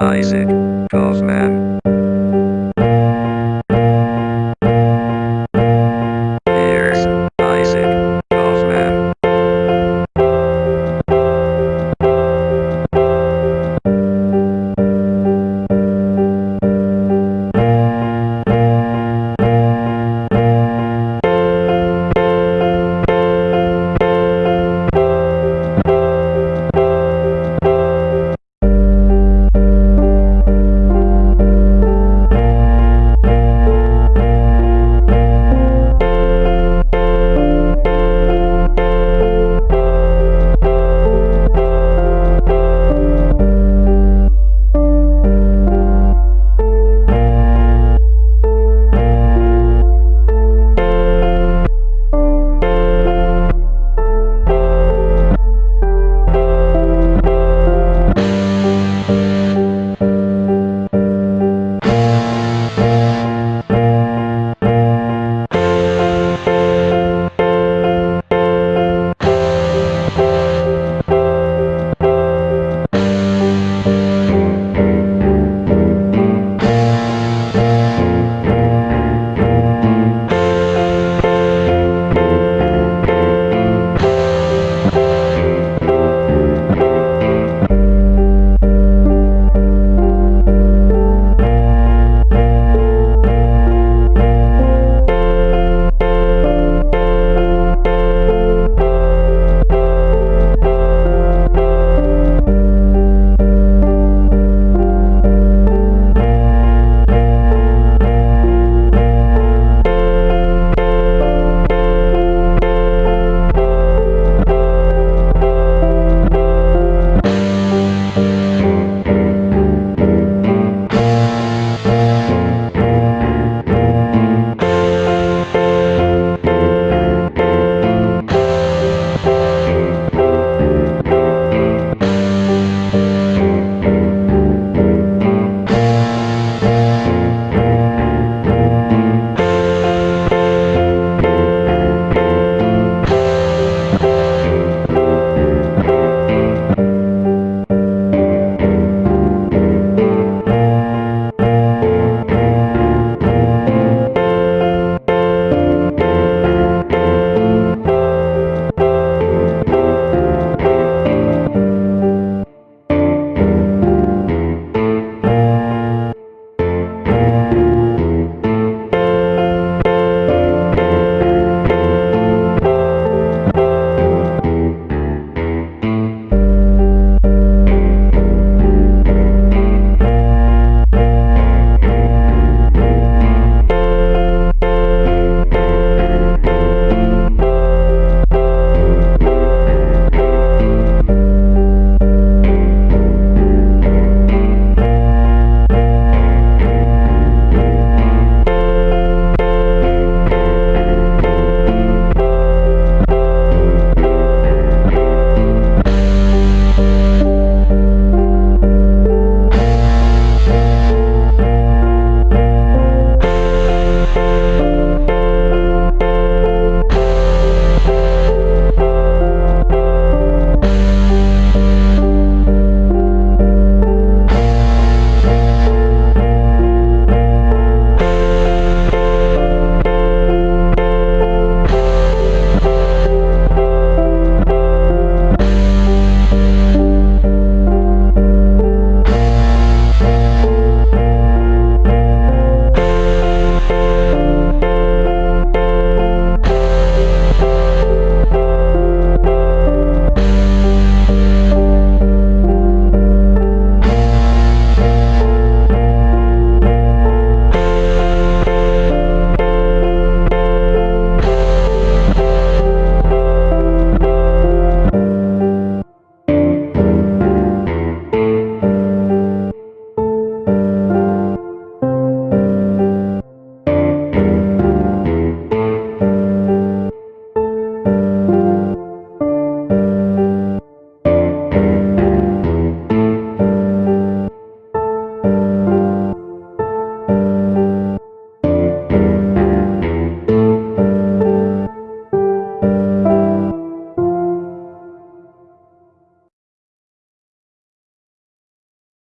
Isaac Kaufman.